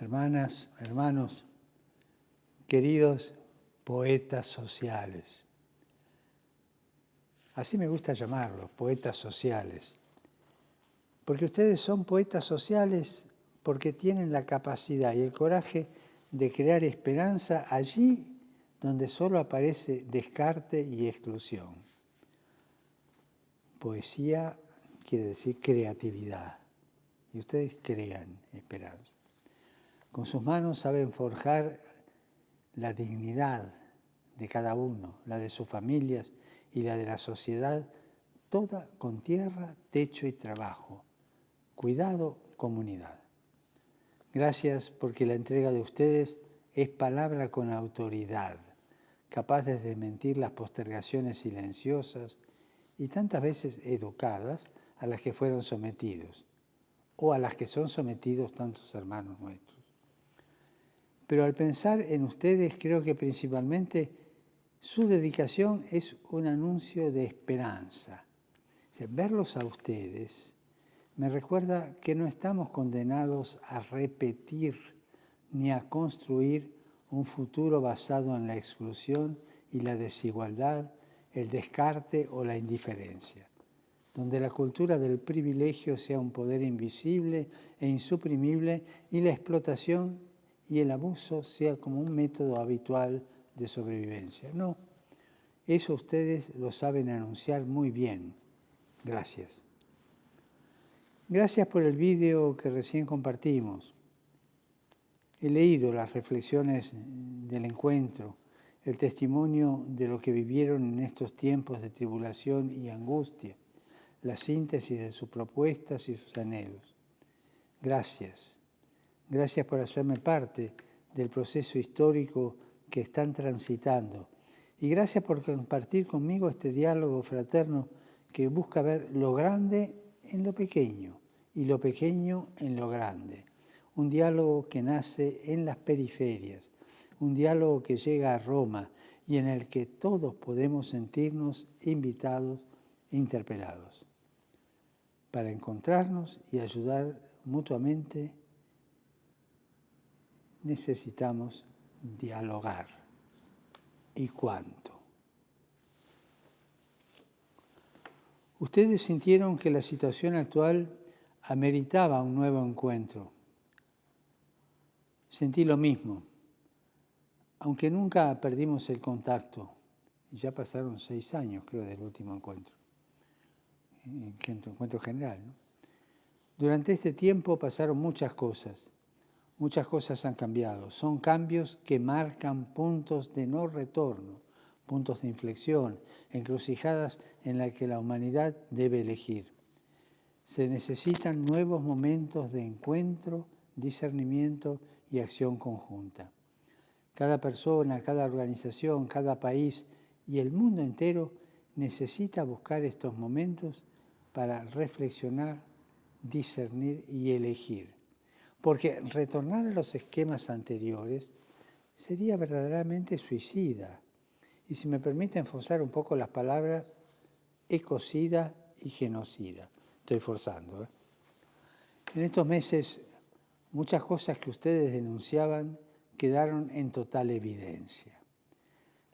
hermanas, hermanos, queridos poetas sociales. Así me gusta llamarlos, poetas sociales. Porque ustedes son poetas sociales porque tienen la capacidad y el coraje de crear esperanza allí donde solo aparece descarte y exclusión. Poesía quiere decir creatividad y ustedes crean esperanza. Con sus manos saben forjar la dignidad de cada uno, la de sus familias y la de la sociedad, toda con tierra, techo y trabajo. Cuidado, comunidad. Gracias porque la entrega de ustedes es palabra con autoridad, capaz de desmentir las postergaciones silenciosas y tantas veces educadas a las que fueron sometidos, o a las que son sometidos tantos hermanos nuestros. Pero al pensar en ustedes, creo que principalmente su dedicación es un anuncio de esperanza. verlos a ustedes me recuerda que no estamos condenados a repetir ni a construir un futuro basado en la exclusión y la desigualdad, el descarte o la indiferencia, donde la cultura del privilegio sea un poder invisible e insuprimible y la explotación y el abuso sea como un método habitual de sobrevivencia. No, eso ustedes lo saben anunciar muy bien. Gracias. Gracias por el vídeo que recién compartimos. He leído las reflexiones del encuentro, el testimonio de lo que vivieron en estos tiempos de tribulación y angustia, la síntesis de sus propuestas y sus anhelos. Gracias. Gracias por hacerme parte del proceso histórico que están transitando. Y gracias por compartir conmigo este diálogo fraterno que busca ver lo grande en lo pequeño y lo pequeño en lo grande. Un diálogo que nace en las periferias, un diálogo que llega a Roma y en el que todos podemos sentirnos invitados e interpelados para encontrarnos y ayudar mutuamente necesitamos dialogar. ¿Y cuánto? Ustedes sintieron que la situación actual ameritaba un nuevo encuentro. Sentí lo mismo, aunque nunca perdimos el contacto. Ya pasaron seis años, creo, del último encuentro, el encuentro general. Durante este tiempo pasaron muchas cosas muchas cosas han cambiado. Son cambios que marcan puntos de no retorno, puntos de inflexión, encrucijadas en las que la humanidad debe elegir. Se necesitan nuevos momentos de encuentro, discernimiento y acción conjunta. Cada persona, cada organización, cada país y el mundo entero necesita buscar estos momentos para reflexionar, discernir y elegir porque retornar a los esquemas anteriores sería verdaderamente suicida. Y si me permiten forzar un poco las palabras, ecocida y genocida. Estoy forzando. ¿eh? En estos meses, muchas cosas que ustedes denunciaban quedaron en total evidencia.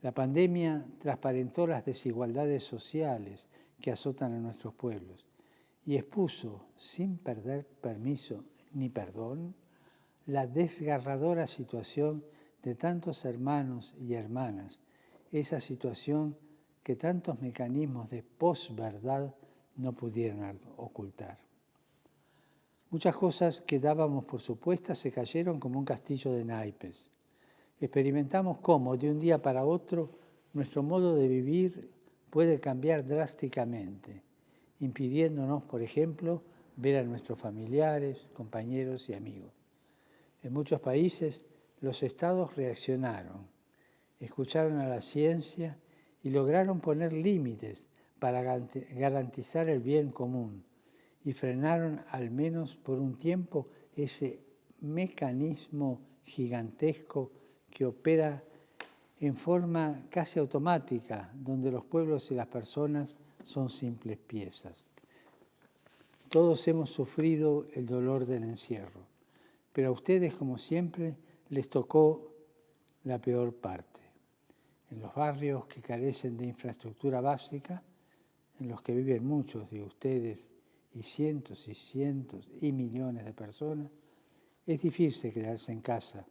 La pandemia transparentó las desigualdades sociales que azotan a nuestros pueblos y expuso, sin perder permiso ni perdón, la desgarradora situación de tantos hermanos y hermanas, esa situación que tantos mecanismos de posverdad no pudieron ocultar. Muchas cosas que dábamos por supuestas se cayeron como un castillo de naipes. Experimentamos cómo de un día para otro nuestro modo de vivir puede cambiar drásticamente, impidiéndonos, por ejemplo, ver a nuestros familiares, compañeros y amigos. En muchos países los estados reaccionaron, escucharon a la ciencia y lograron poner límites para garantizar el bien común y frenaron al menos por un tiempo ese mecanismo gigantesco que opera en forma casi automática, donde los pueblos y las personas son simples piezas. Todos hemos sufrido el dolor del encierro, pero a ustedes, como siempre, les tocó la peor parte. En los barrios que carecen de infraestructura básica, en los que viven muchos de ustedes y cientos y cientos y millones de personas, es difícil quedarse en casa,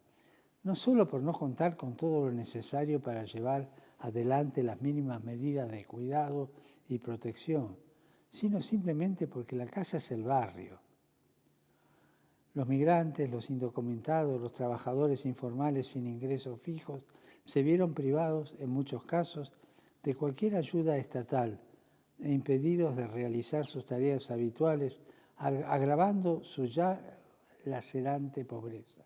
no solo por no contar con todo lo necesario para llevar adelante las mínimas medidas de cuidado y protección, sino simplemente porque la casa es el barrio. Los migrantes, los indocumentados, los trabajadores informales sin ingresos fijos se vieron privados, en muchos casos, de cualquier ayuda estatal e impedidos de realizar sus tareas habituales, agravando su ya lacerante pobreza.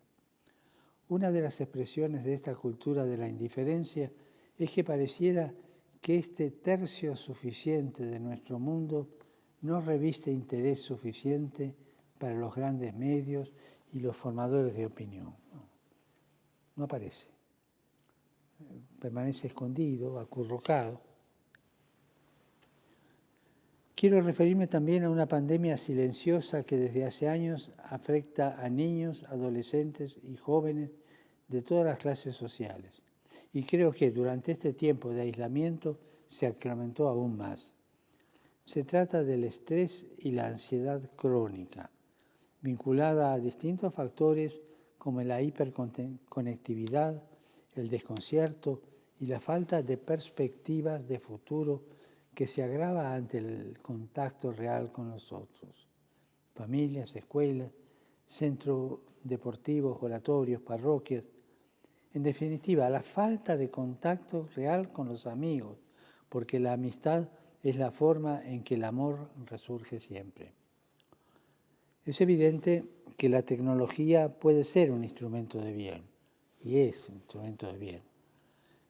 Una de las expresiones de esta cultura de la indiferencia es que pareciera que este tercio suficiente de nuestro mundo no reviste interés suficiente para los grandes medios y los formadores de opinión. No, aparece. Permanece escondido, acurrucado. Quiero referirme también a una pandemia silenciosa que desde hace años afecta a niños, adolescentes y jóvenes de todas las clases sociales. Y creo que durante este tiempo de aislamiento se acrementó aún más. Se trata del estrés y la ansiedad crónica, vinculada a distintos factores como la hiperconectividad, el desconcierto y la falta de perspectivas de futuro que se agrava ante el contacto real con los otros. Familias, escuelas, centros deportivos, oratorios, parroquias. En definitiva, la falta de contacto real con los amigos, porque la amistad es la forma en que el amor resurge siempre. Es evidente que la tecnología puede ser un instrumento de bien, y es un instrumento de bien,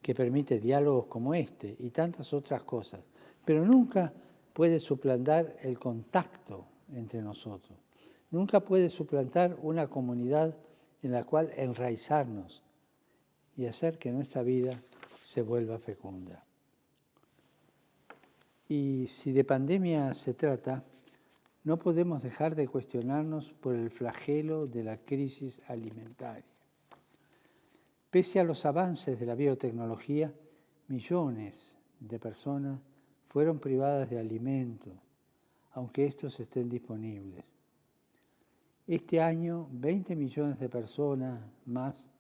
que permite diálogos como este y tantas otras cosas, pero nunca puede suplantar el contacto entre nosotros. Nunca puede suplantar una comunidad en la cual enraizarnos y hacer que nuestra vida se vuelva fecunda. Y si de pandemia se trata, no podemos dejar de cuestionarnos por el flagelo de la crisis alimentaria. Pese a los avances de la biotecnología, millones de personas fueron privadas de alimento, aunque estos estén disponibles. Este año, 20 millones de personas más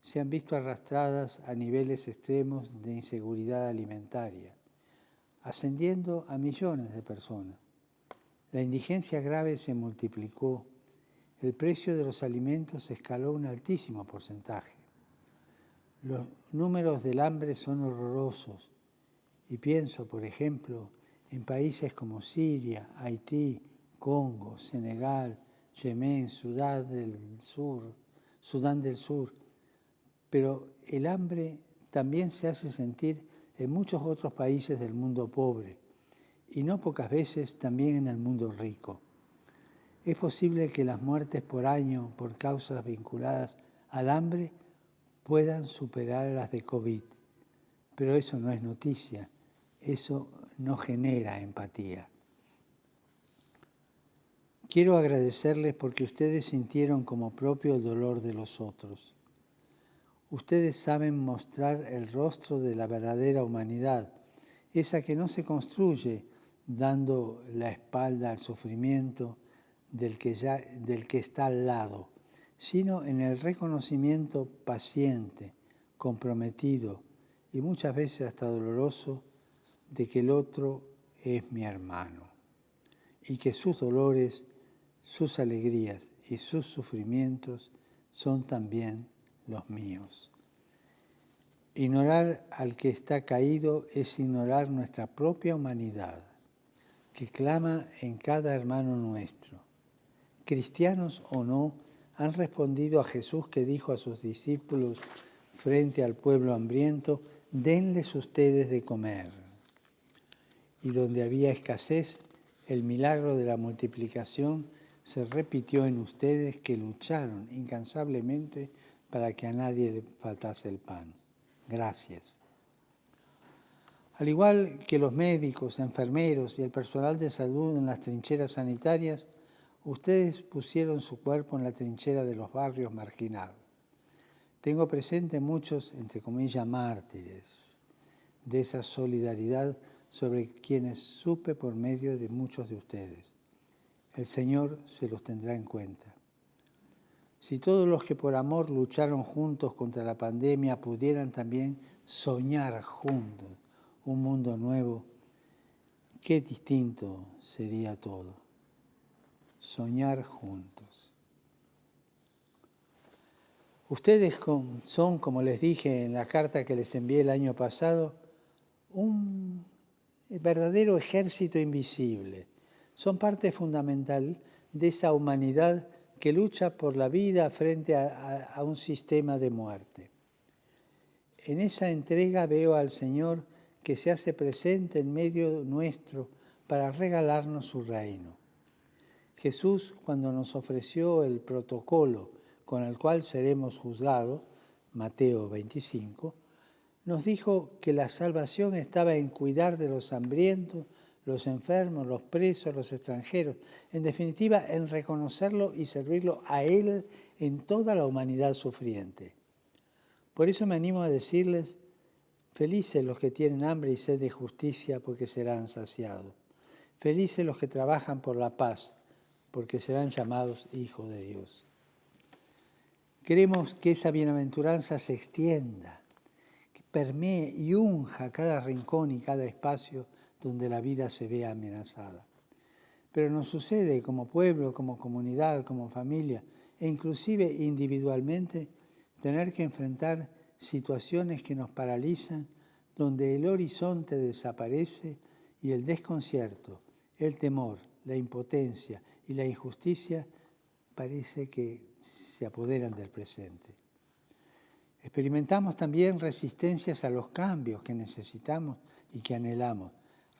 se han visto arrastradas a niveles extremos de inseguridad alimentaria ascendiendo a millones de personas. La indigencia grave se multiplicó, el precio de los alimentos escaló un altísimo porcentaje. Los números del hambre son horrorosos y pienso, por ejemplo, en países como Siria, Haití, Congo, Senegal, Yemen, Sudán del Sur, Sudán del Sur. Pero el hambre también se hace sentir en muchos otros países del mundo pobre y no pocas veces también en el mundo rico. Es posible que las muertes por año por causas vinculadas al hambre puedan superar las de COVID, pero eso no es noticia, eso no genera empatía. Quiero agradecerles porque ustedes sintieron como propio el dolor de los otros ustedes saben mostrar el rostro de la verdadera humanidad, esa que no se construye dando la espalda al sufrimiento del que, ya, del que está al lado, sino en el reconocimiento paciente, comprometido y muchas veces hasta doloroso de que el otro es mi hermano y que sus dolores, sus alegrías y sus sufrimientos son también los míos. Ignorar al que está caído es ignorar nuestra propia humanidad, que clama en cada hermano nuestro. Cristianos o no, han respondido a Jesús que dijo a sus discípulos frente al pueblo hambriento, denles ustedes de comer. Y donde había escasez, el milagro de la multiplicación se repitió en ustedes que lucharon incansablemente para que a nadie le faltase el pan. Gracias. Al igual que los médicos, enfermeros y el personal de salud en las trincheras sanitarias, Ustedes pusieron su cuerpo en la trinchera de los barrios marginados. Tengo presente muchos, entre comillas, mártires de esa solidaridad sobre quienes supe por medio de muchos de ustedes. El Señor se los tendrá en cuenta. Si todos los que por amor lucharon juntos contra la pandemia pudieran también soñar juntos un mundo nuevo, qué distinto sería todo. Soñar juntos. Ustedes son, como les dije en la carta que les envié el año pasado, un verdadero ejército invisible. Son parte fundamental de esa humanidad que lucha por la vida frente a, un sistema de muerte. En esa entrega veo al Señor que se hace presente en medio nuestro para regalarnos su reino. Jesús, cuando nos ofreció el protocolo con el cual seremos juzgados, Mateo 25, nos dijo que la salvación estaba en cuidar de los hambrientos, los enfermos, los presos, los extranjeros, en definitiva, en reconocerlo y servirlo a Él en toda la humanidad sufriente. Por eso me animo a decirles, felices los que tienen hambre y sed de justicia, porque serán saciados. Felices los que trabajan por la paz, porque serán llamados hijos de Dios. Queremos que esa bienaventuranza se extienda, que permee y unja cada rincón y cada espacio donde la vida se ve amenazada. Pero nos sucede como pueblo, como comunidad, como familia e inclusive individualmente tener que enfrentar situaciones que nos paralizan, donde el horizonte desaparece y el desconcierto, el temor, la impotencia y la injusticia parece que se apoderan del presente. Experimentamos también resistencias a los cambios que necesitamos y que anhelamos,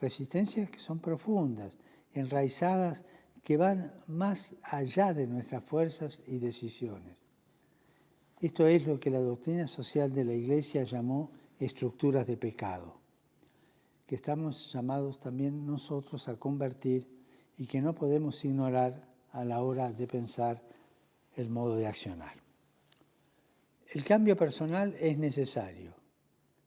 resistencias que son profundas, enraizadas, que van más allá de nuestras fuerzas y decisiones. Esto es lo que la doctrina social de la Iglesia llamó estructuras de pecado, que estamos llamados también nosotros a convertir y que no podemos ignorar a la hora de pensar el modo de accionar. El cambio personal es necesario,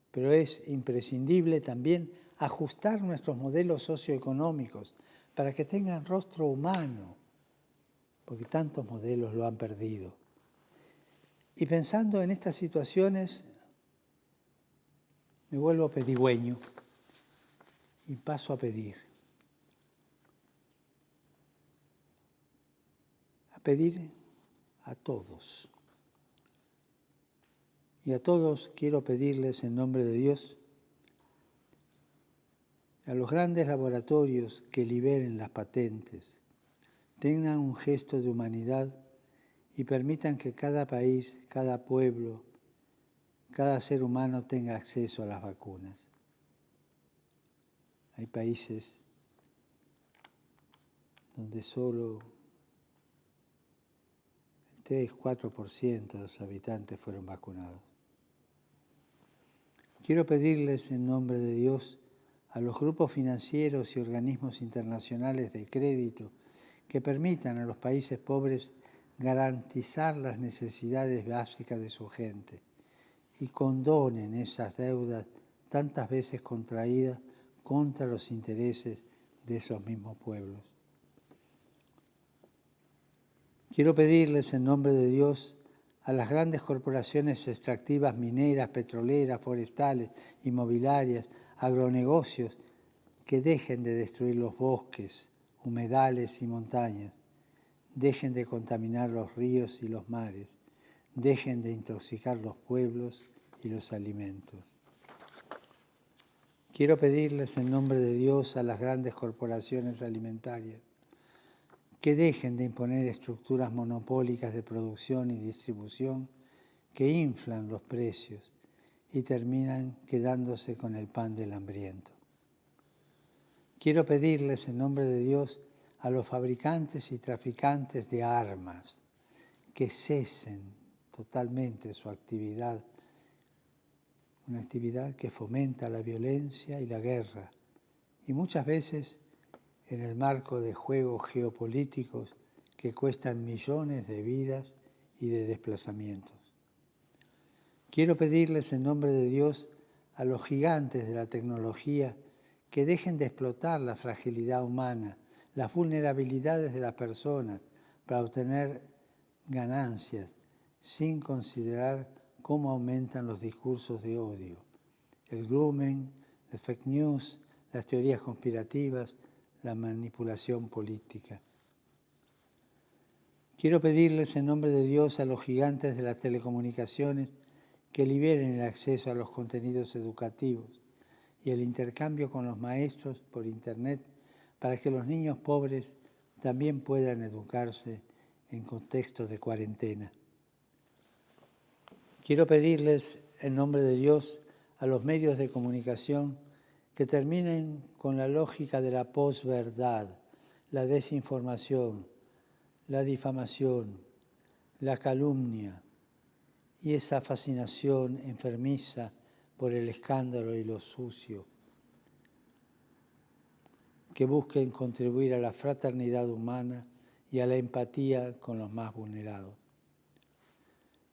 pero es imprescindible también ajustar nuestros modelos socioeconómicos para que tengan rostro humano, porque tantos modelos lo han perdido. Y pensando en estas situaciones, me vuelvo pedigüeño y paso a pedir. A pedir a todos. Y a todos quiero pedirles en nombre de Dios, a los grandes laboratorios que liberen las patentes, tengan un gesto de humanidad y permitan que cada país, cada pueblo, cada ser humano tenga acceso a las vacunas. Hay países donde solo 3-4% de los habitantes fueron vacunados. Quiero pedirles en nombre de Dios a los grupos financieros y organismos internacionales de crédito que permitan a los países pobres garantizar las necesidades básicas de su gente y condonen esas deudas tantas veces contraídas contra los intereses de esos mismos pueblos. Quiero pedirles en nombre de Dios a las grandes corporaciones extractivas mineras, petroleras, forestales, inmobiliarias, agronegocios, que dejen de destruir los bosques, humedales y montañas, dejen de contaminar los ríos y los mares, dejen de intoxicar los pueblos y los alimentos. Quiero pedirles en nombre de Dios a las grandes corporaciones alimentarias que dejen de imponer estructuras monopólicas de producción y distribución que inflan los precios y terminan quedándose con el pan del hambriento. Quiero pedirles en nombre de Dios a los fabricantes y traficantes de armas que cesen totalmente su actividad, una actividad que fomenta la violencia y la guerra y muchas veces en el marco de juegos geopolíticos que cuestan millones de vidas y de desplazamientos. Quiero pedirles en nombre de Dios a los gigantes de la tecnología que dejen de explotar la fragilidad humana, las vulnerabilidades de las personas para obtener ganancias sin considerar cómo aumentan los discursos de odio, el grooming, el fake news, las teorías conspirativas, la manipulación política. Quiero pedirles en nombre de Dios a los gigantes de las telecomunicaciones que liberen el acceso a los contenidos educativos y el intercambio con los maestros por Internet para que los niños pobres también puedan educarse en contextos de cuarentena. Quiero pedirles en nombre de Dios a los medios de comunicación que terminen con la lógica de la posverdad, la desinformación, la difamación, la calumnia y esa fascinación enfermiza por el escándalo y lo sucio, que busquen contribuir a la fraternidad humana y a la empatía con los más vulnerados.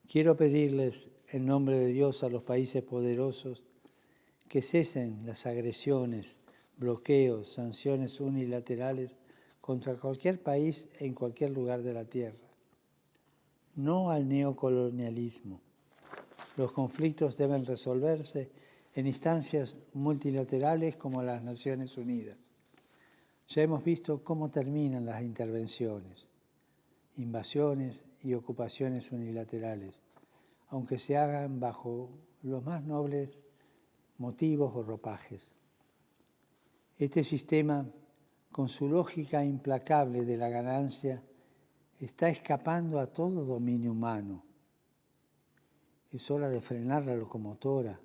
Quiero pedirles en nombre de Dios a los países poderosos que cesen las agresiones, bloqueos, sanciones unilaterales contra cualquier país en cualquier lugar de la tierra. No al neocolonialismo. Los conflictos deben resolverse en instancias multilaterales como las Naciones Unidas. Ya hemos visto cómo terminan las intervenciones, invasiones y ocupaciones unilaterales, aunque se hagan bajo los más nobles motivos o ropajes. Este sistema con su lógica implacable de la ganancia, está escapando a todo dominio humano. Es hora de frenar la locomotora,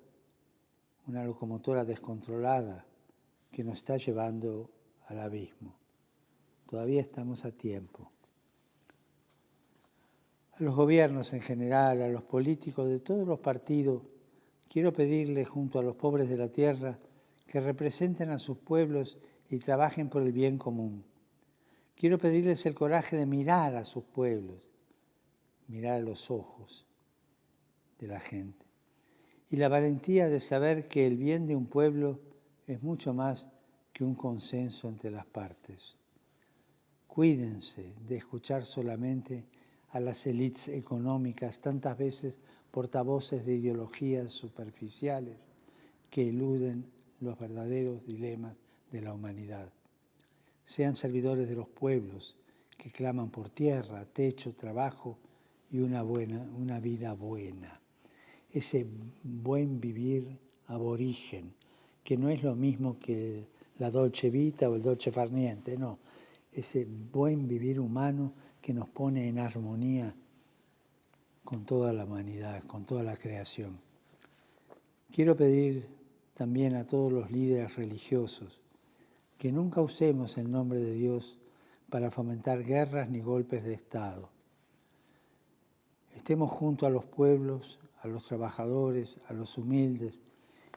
una locomotora descontrolada que nos está llevando al abismo. Todavía estamos a tiempo. A los gobiernos en general, a los políticos de todos los partidos, quiero pedirles junto a los pobres de la tierra que representen a sus pueblos y trabajen por el bien común. Quiero pedirles el coraje de mirar a sus pueblos, mirar a los ojos de la gente. Y la valentía de saber que el bien de un pueblo es mucho más que un consenso entre las partes. Cuídense de escuchar solamente a las élites económicas, tantas veces portavoces de ideologías superficiales que eluden los verdaderos dilemas de la humanidad. Sean servidores de los pueblos que claman por tierra, techo, trabajo y una, buena, una vida buena. Ese buen vivir aborigen, que no es lo mismo que la dolce vita o el dolce farniente, no. Ese buen vivir humano que nos pone en armonía con toda la humanidad, con toda la creación. Quiero pedir también a todos los líderes religiosos que nunca usemos el nombre de Dios para fomentar guerras ni golpes de Estado. Estemos junto a los pueblos, a los trabajadores, a los humildes,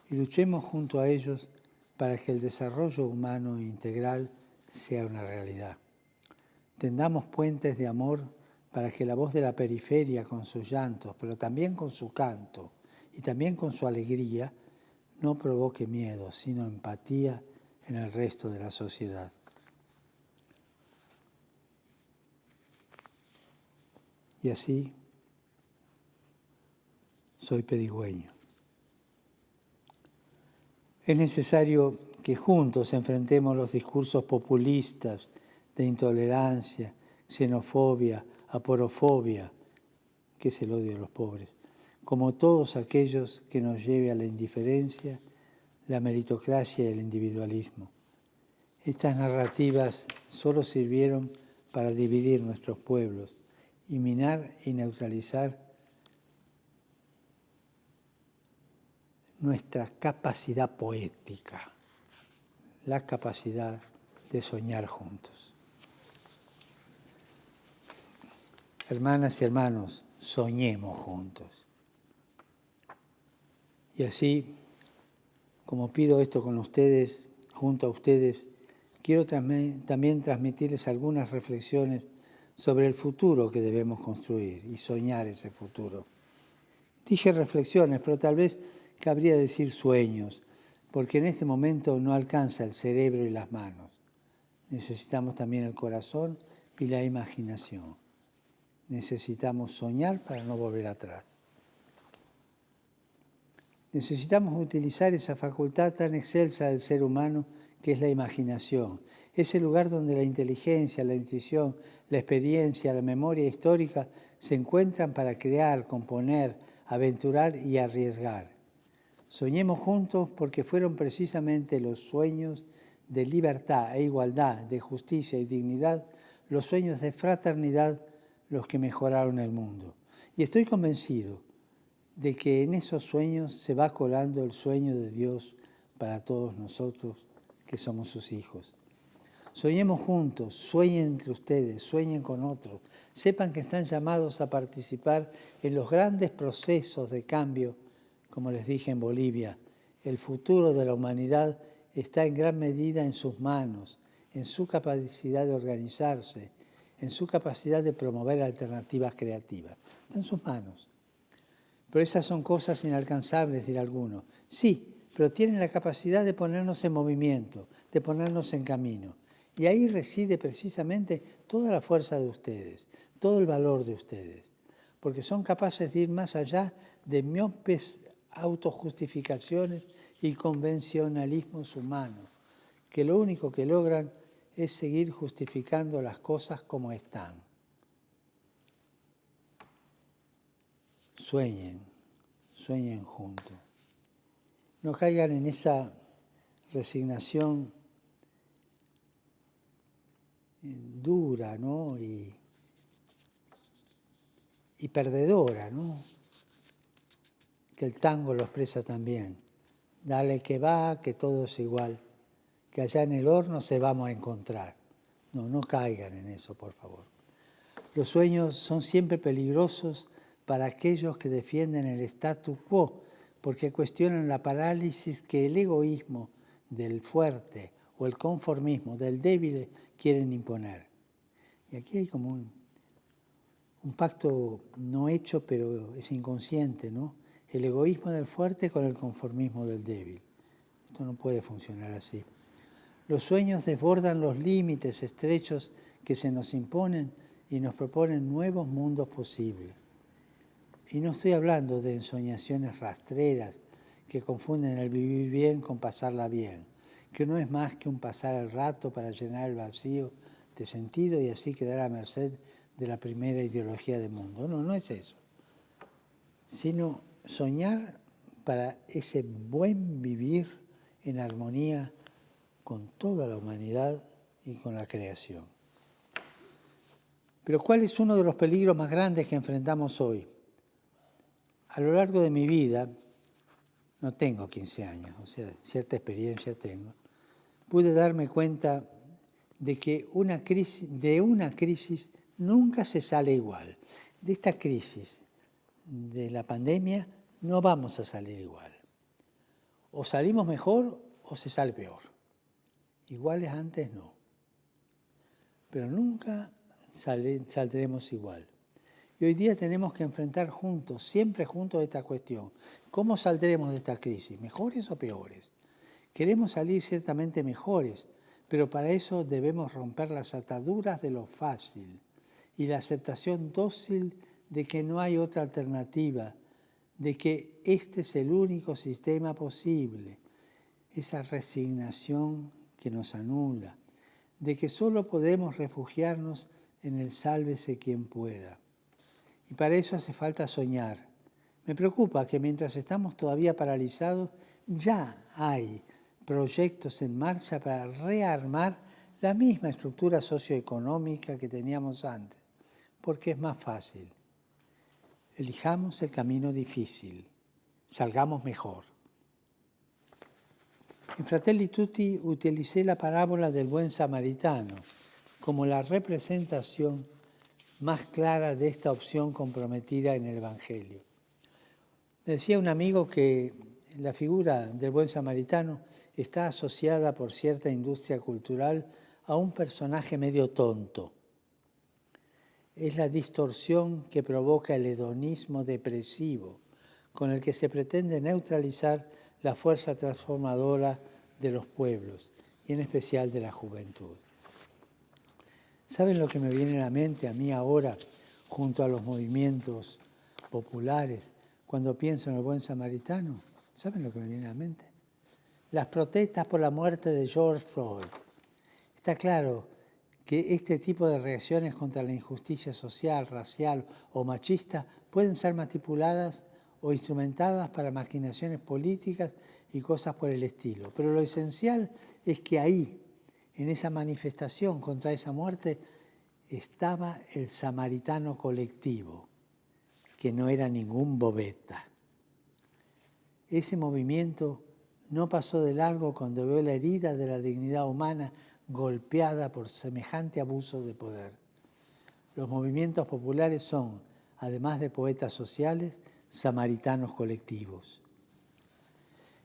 y luchemos junto a ellos para que el desarrollo humano e integral sea una realidad. Tendamos puentes de amor para que la voz de la periferia con sus llantos, pero también con su canto y también con su alegría, no provoque miedo, sino empatía en el resto de la sociedad. Y así soy pedigüeño. Es necesario que juntos enfrentemos los discursos populistas de intolerancia, xenofobia, aporofobia, que es el odio de los pobres, como todos aquellos que nos lleve a la indiferencia la meritocracia y el individualismo. Estas narrativas solo sirvieron para dividir nuestros pueblos y minar y neutralizar nuestra capacidad poética, la capacidad de soñar juntos. Hermanas y hermanos, soñemos juntos. Y así como pido esto con ustedes, junto a ustedes, quiero también, transmitirles algunas reflexiones sobre el futuro que debemos construir y soñar ese futuro. Dije reflexiones, pero tal vez cabría decir sueños, porque en este momento no alcanza el cerebro y las manos. Necesitamos también el corazón y la imaginación. Necesitamos soñar para no volver atrás. Necesitamos utilizar esa facultad tan excelsa del ser humano que es la imaginación. Ese lugar donde la inteligencia, la intuición, la experiencia, la memoria histórica se encuentran para crear, componer, aventurar y arriesgar. Soñemos juntos porque fueron precisamente los sueños de libertad e igualdad, de justicia y dignidad, los sueños de fraternidad los que mejoraron el mundo. Y estoy convencido de que en esos sueños se va colando el sueño de Dios para todos nosotros que somos sus hijos. Soñemos juntos, sueñen entre ustedes, sueñen con otros, sepan que están llamados a participar en los grandes procesos de cambio, como les dije en Bolivia. El futuro de la humanidad está en gran medida en sus manos, en su capacidad de organizarse, en su capacidad de promover alternativas creativas. Está en sus manos. Pero esas son cosas inalcanzables, dirá alguno. Sí, pero tienen la capacidad de ponernos en movimiento, de ponernos en camino. Y ahí reside precisamente toda la fuerza de ustedes, todo el valor de ustedes, porque son capaces de ir más allá de miopes autojustificaciones y convencionalismos humanos, que lo único que logran es seguir justificando las cosas como están. Sueñen, sueñen juntos. No caigan en esa resignación dura ¿no? y, y perdedora, ¿no? que el tango lo expresa también. Dale que va, que todo es igual, que allá en el horno se vamos a encontrar. No, no caigan en eso, por favor. Los sueños son siempre peligrosos para aquellos que defienden el statu quo, porque cuestionan la parálisis que el egoísmo del fuerte o el conformismo del débil quieren imponer. Y aquí hay como un, un pacto no hecho, pero es inconsciente, ¿no? El egoísmo del fuerte con el conformismo del débil. Esto no puede funcionar así. Los sueños desbordan los límites estrechos que se nos imponen y nos proponen nuevos mundos posibles. Y no estoy hablando de ensoñaciones rastreras que confunden el vivir bien con pasarla bien, que no es más que un pasar el rato para llenar el vacío de sentido y así quedar a merced de la primera ideología del mundo. No, no es eso. Sino soñar para ese buen vivir en armonía con toda la humanidad y con la creación. Pero ¿cuál es uno de los peligros más grandes que enfrentamos hoy? A lo largo de mi vida, no tengo 15 años, o sea, cierta experiencia tengo, pude darme cuenta de que una crisis, de una crisis nunca se sale igual. De esta crisis de la pandemia no vamos a salir igual. O salimos mejor o se sale peor. Iguales antes no. Pero nunca saldremos igual. Y hoy día tenemos que enfrentar juntos, siempre juntos, esta cuestión. ¿Cómo saldremos de esta crisis? ¿Mejores o peores? Queremos salir ciertamente mejores, pero para eso debemos romper las ataduras de lo fácil y la aceptación dócil de que no hay otra alternativa, de que este es el único sistema posible, esa resignación que nos anula, de que solo podemos refugiarnos en el sálvese quien pueda. Y para eso hace falta soñar. Me preocupa que mientras estamos todavía paralizados, ya hay proyectos en marcha para rearmar la misma estructura socioeconómica que teníamos antes, porque es más fácil. Elijamos el camino difícil, salgamos mejor. En Fratelli Tutti utilicé la parábola del buen samaritano como la representación más clara de esta opción comprometida en el Evangelio. Decía un amigo que la figura del buen samaritano está asociada por cierta industria cultural a un personaje medio tonto. es la distorsión que provoca el hedonismo depresivo, con el que se pretende neutralizar la fuerza transformadora de los pueblos, y en especial de la juventud. ¿Saben lo que me viene a la mente a mí ahora, junto a los movimientos populares, cuando pienso en el buen samaritano? ¿Saben lo que me viene a la mente? Las protestas por la muerte de George Floyd. Está claro que este tipo de reacciones contra la injusticia social, racial o machista pueden ser manipuladas o instrumentadas para maquinaciones políticas y cosas por el estilo. Pero lo esencial es que ahí, en esa manifestación contra esa muerte, estaba el samaritano colectivo, que no era ningún bobeta. Ese movimiento no pasó de largo cuando vio la herida de la dignidad humana golpeada por semejante abuso de poder. Los movimientos populares son, además de poetas sociales, samaritanos colectivos.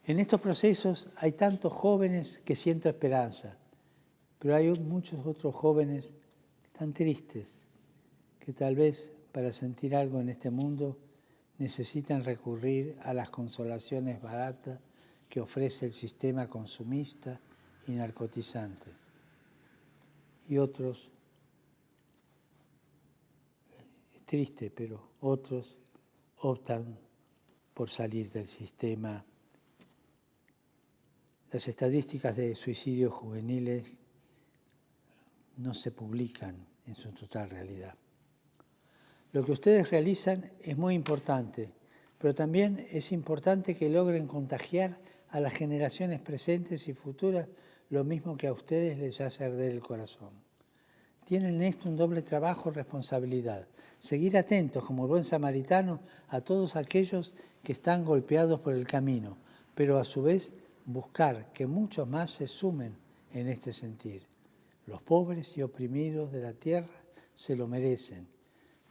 En estos procesos hay tantos jóvenes que siento esperanza, pero hay muchos otros jóvenes tan tristes que tal vez para sentir algo en este mundo necesitan recurrir a las consolaciones baratas que ofrece el sistema consumista y narcotizante y otros, es triste, pero otros optan por salir del sistema. Las estadísticas de suicidios juveniles no se publican en su total realidad. Lo que ustedes realizan es muy importante, pero también es importante que logren contagiar a las generaciones presentes y futuras lo mismo que a ustedes les hace arder el corazón. Tienen en esto un doble trabajo responsabilidad. Seguir atentos como buen samaritano a todos aquellos que están golpeados por el camino, pero a su vez buscar que muchos más se sumen en este sentir. Los pobres y oprimidos de la tierra se lo merecen.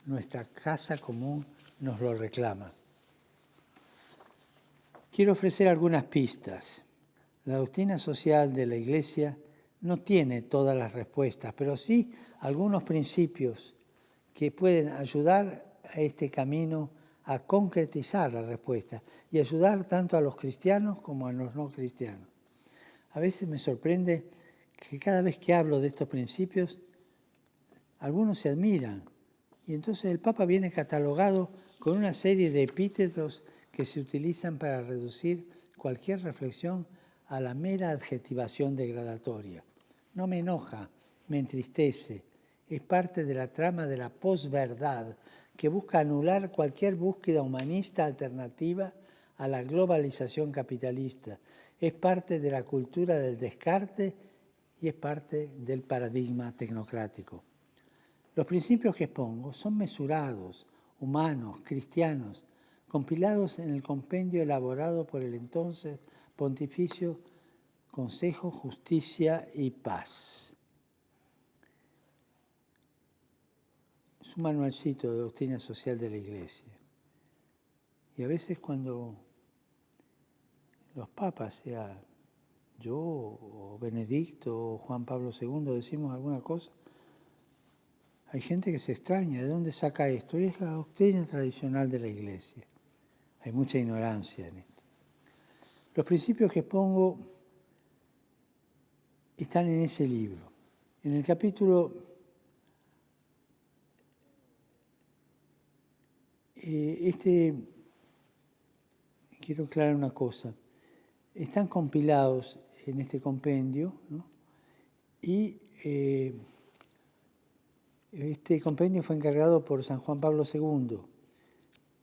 Nuestra casa común nos lo reclama. Quiero ofrecer algunas pistas. La doctrina social de la Iglesia no tiene todas las respuestas, pero sí algunos principios que pueden ayudar a este camino a concretizar la respuesta y ayudar tanto a los cristianos como a los no cristianos. A veces me sorprende que cada vez que hablo de estos principios, algunos se admiran y entonces el Papa viene catalogado con una serie de epítetos que se utilizan para reducir cualquier reflexión a la mera adjetivación degradatoria. No me enoja, me entristece. Es parte de la trama de la posverdad que busca anular cualquier búsqueda humanista alternativa a la globalización capitalista. Es parte de la cultura del descarte y es parte del paradigma tecnocrático. Los principios que expongo son mesurados, humanos, cristianos, compilados en el compendio elaborado por el entonces Pontificio Consejo, Justicia y Paz. Es un manualcito de doctrina social de la Iglesia. Y a veces cuando los papas, sea yo o Benedicto o Juan Pablo II, decimos alguna cosa, hay gente que se extraña, ¿de dónde saca esto? Es la doctrina tradicional de la Iglesia. Hay mucha ignorancia en esto. Los principios que pongo están en ese libro. En el capítulo eh, este quiero aclarar una cosa. Están compilados en este compendio y eh, este compendio fue encargado por San Juan Pablo II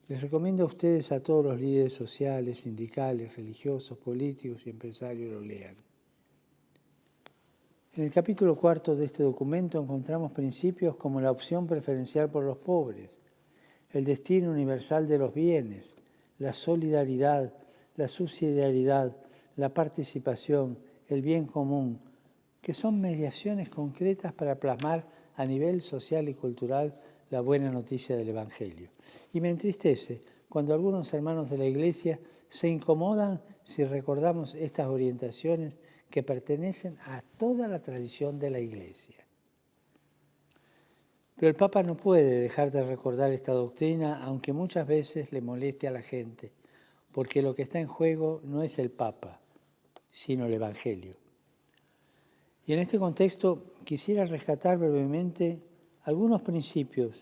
les recomiendo a ustedes, a todos los líderes sociales, sindicales, religiosos, políticos y empresarios lo lean. En el capítulo cuarto de este documento encontramos principios como la opción preferencial por los pobres, el destino universal de los bienes, la solidaridad, la subsidiariedad, la participación, el bien común, que son mediaciones concretas para plasmar a nivel social y cultural la buena noticia del Evangelio. Y me entristece cuando algunos hermanos de la Iglesia se incomodan si recordamos estas orientaciones que pertenecen a toda la tradición de la Iglesia. Pero el Papa no puede dejar de recordar esta doctrina, aunque muchas veces le moleste a la gente, porque lo que está en juego no es el Papa, sino el Evangelio. Y en este contexto quisiera rescatar brevemente algunos principios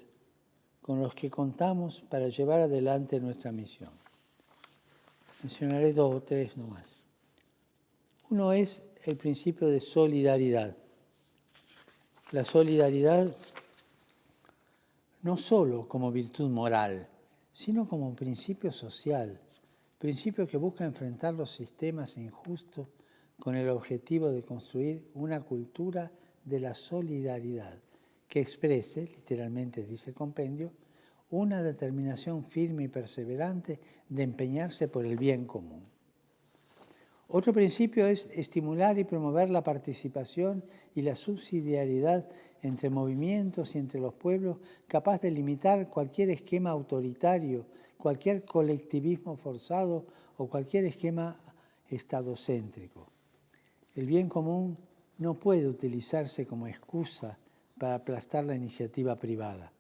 con los que contamos para llevar adelante nuestra misión. Mencionaré dos o tres nomás. Uno es el principio de solidaridad. La solidaridad no solo como virtud moral, sino como principio social, principio que busca enfrentar los sistemas injustos con el objetivo de construir una cultura de la solidaridad que exprese, literalmente dice el compendio, una determinación firme y perseverante de empeñarse por el bien común. Otro principio es estimular y promover la participación y la subsidiariedad entre movimientos y entre los pueblos, capaz de limitar cualquier esquema autoritario, cualquier colectivismo forzado o cualquier esquema estadocéntrico. El bien común no puede utilizarse como excusa para aplastar la iniciativa privada,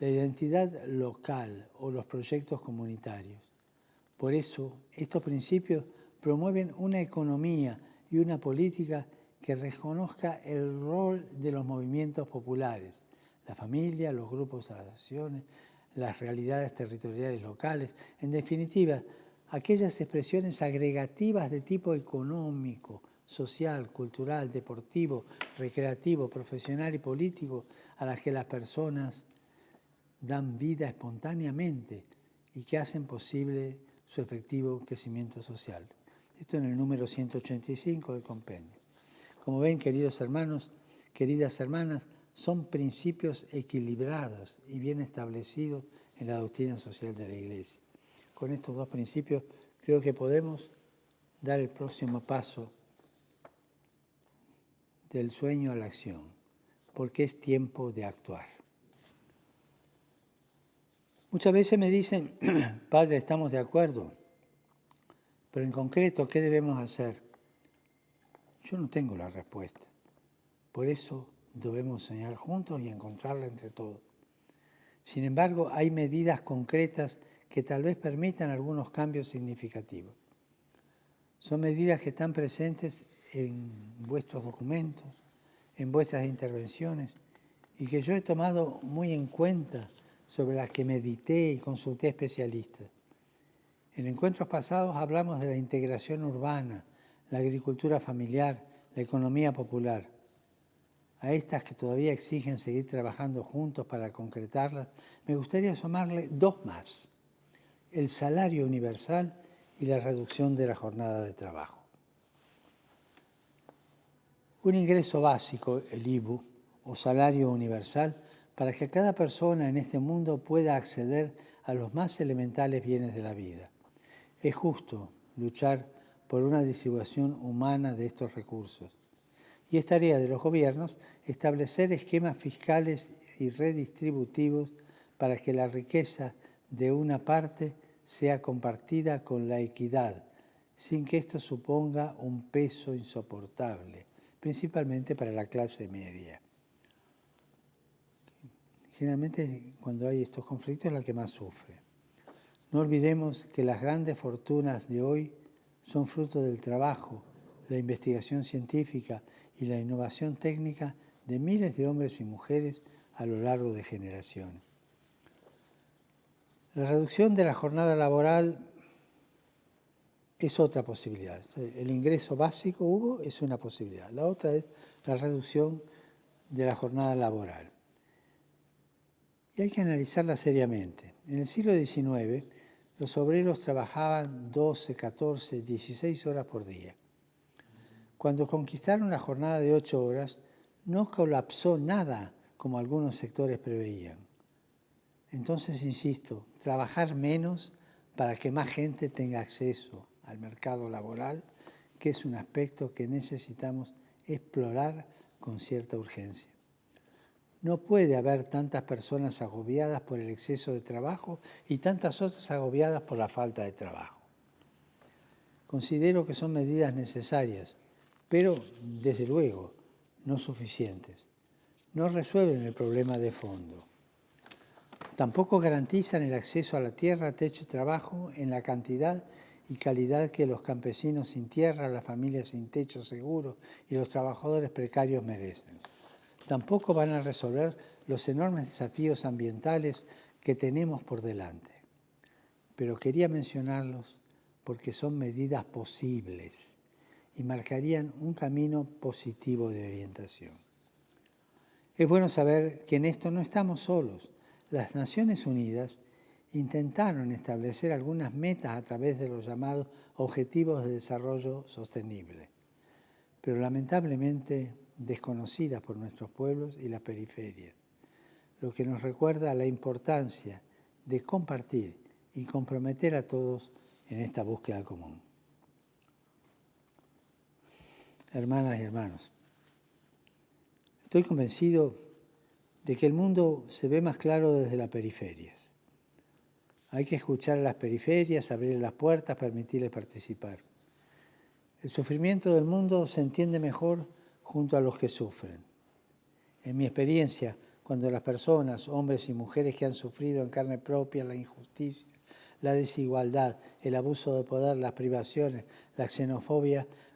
la identidad local o los proyectos comunitarios. Por eso, estos principios promueven una economía y una política que reconozca el rol de los movimientos populares, la familia, los grupos asociaciones, las realidades territoriales locales, en definitiva, aquellas expresiones agregativas de tipo económico, social, cultural, deportivo, recreativo, profesional y político a las que las personas dan vida espontáneamente y que hacen posible su efectivo crecimiento social. Esto en el número 185 del compendio. Como ven, queridos hermanos, queridas hermanas, son principios equilibrados y bien establecidos en la doctrina social de la Iglesia. Con estos dos principios creo que podemos dar el próximo paso del sueño a la acción, porque es tiempo de actuar. Muchas veces me dicen, Padre, estamos de acuerdo, pero en concreto, ¿qué debemos hacer? Yo no tengo la respuesta. Por eso debemos soñar juntos y encontrarla entre todos. Sin embargo, hay medidas concretas que tal vez permitan algunos cambios significativos. Son medidas que están presentes en vuestros documentos, en vuestras intervenciones, y que yo he tomado muy en cuenta, sobre las que medité y consulté especialistas. En encuentros pasados hablamos de la integración urbana, la agricultura familiar, la economía popular. A estas que todavía exigen seguir trabajando juntos para concretarlas, me gustaría sumarle dos más, el salario universal y la reducción de la jornada de trabajo un ingreso básico, el IBU, o salario universal, para que cada persona en este mundo pueda acceder a los más elementales bienes de la vida. Es justo luchar por una distribución humana de estos recursos. Y es tarea de los gobiernos establecer esquemas fiscales y redistributivos para que la riqueza de una parte sea compartida con la equidad, sin que esto suponga un peso insoportable principalmente para la clase media. Generalmente cuando hay estos conflictos es la que más sufre. No olvidemos que las grandes fortunas de hoy son fruto del trabajo, la investigación científica y la innovación técnica de miles de hombres y mujeres a lo largo de generaciones. La reducción de la jornada laboral es otra posibilidad. El ingreso básico, Hugo, es una posibilidad. La otra es la reducción de la jornada laboral. Y hay que analizarla seriamente. En el siglo XIX, los obreros trabajaban 12, 14, 16 horas por día. Cuando conquistaron la jornada de 8 horas, no colapsó nada como algunos sectores preveían. Entonces, insisto, trabajar menos para que más gente tenga acceso al mercado laboral, que es un aspecto que necesitamos explorar con cierta urgencia. No puede haber tantas personas agobiadas por el exceso de trabajo y tantas otras agobiadas por la falta de trabajo. Considero que son medidas necesarias, pero desde luego no suficientes. no resuelven el problema de fondo. Tampoco garantizan el acceso a la tierra, techo y trabajo en la cantidad y calidad que los campesinos sin tierra, las familias sin techo seguro y los trabajadores precarios merecen. Tampoco van a resolver los enormes desafíos ambientales que tenemos por delante. Pero quería mencionarlos porque son medidas posibles y marcarían un camino positivo de orientación. Es bueno saber que en esto no estamos solos. Las Naciones Unidas intentaron establecer algunas metas a través de los llamados Objetivos de Desarrollo Sostenible, pero lamentablemente desconocidas por nuestros pueblos y la periferia, lo que nos recuerda la importancia de compartir y comprometer a todos en esta búsqueda común. Hermanas y hermanos, estoy convencido de que el mundo se ve más claro desde las periferias. Hay que escuchar a las periferias, abrir las puertas, permitirles participar. El sufrimiento del mundo se entiende mejor junto a los que sufren. En mi experiencia, cuando las personas, hombres y mujeres que han sufrido en carne propia la injusticia, la desigualdad, el abuso de poder, las privaciones, la xenofobia, en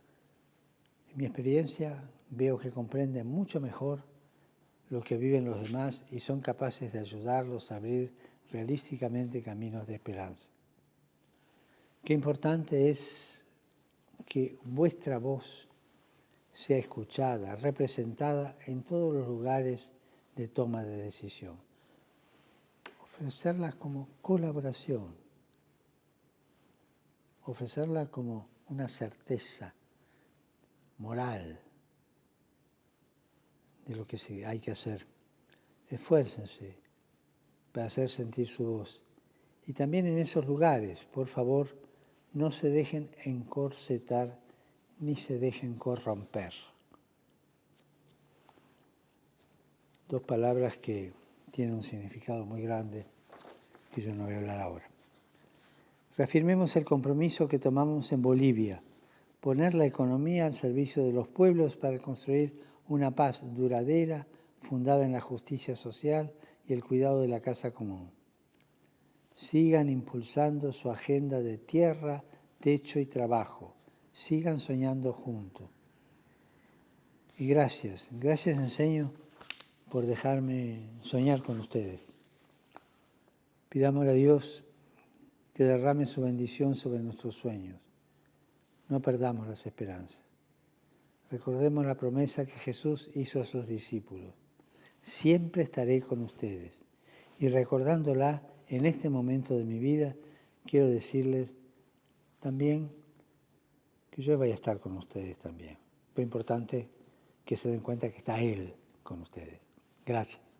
mi experiencia veo que comprenden mucho mejor lo que viven los demás y son capaces de ayudarlos a abrir realísticamente caminos de esperanza. Qué importante es que vuestra voz sea escuchada, representada en todos los lugares de toma de decisión. Ofrecerla como colaboración, ofrecerla como una certeza moral de lo que hay que hacer. Esfuércense para hacer sentir su voz. Y también en esos lugares, por favor, no se dejen encorsetar ni se dejen corromper. Dos palabras que tienen un significado muy grande que yo no voy a hablar ahora. Reafirmemos el compromiso que tomamos en Bolivia, poner la economía al servicio de los pueblos para construir una paz duradera fundada en la justicia social y el cuidado de la casa común. Sigan impulsando su agenda de tierra, techo y trabajo sigan soñando juntos. Y gracias, gracias enseño por dejarme soñar con ustedes. Pidamos a Dios que derrame su bendición sobre nuestros sueños. No perdamos las esperanzas. Recordemos la promesa que Jesús hizo a sus discípulos. Siempre estaré con ustedes. Y recordándola en este momento de mi vida, quiero decirles también que yo vaya a estar con ustedes también. Lo importante que se den cuenta que está Él con ustedes. Gracias.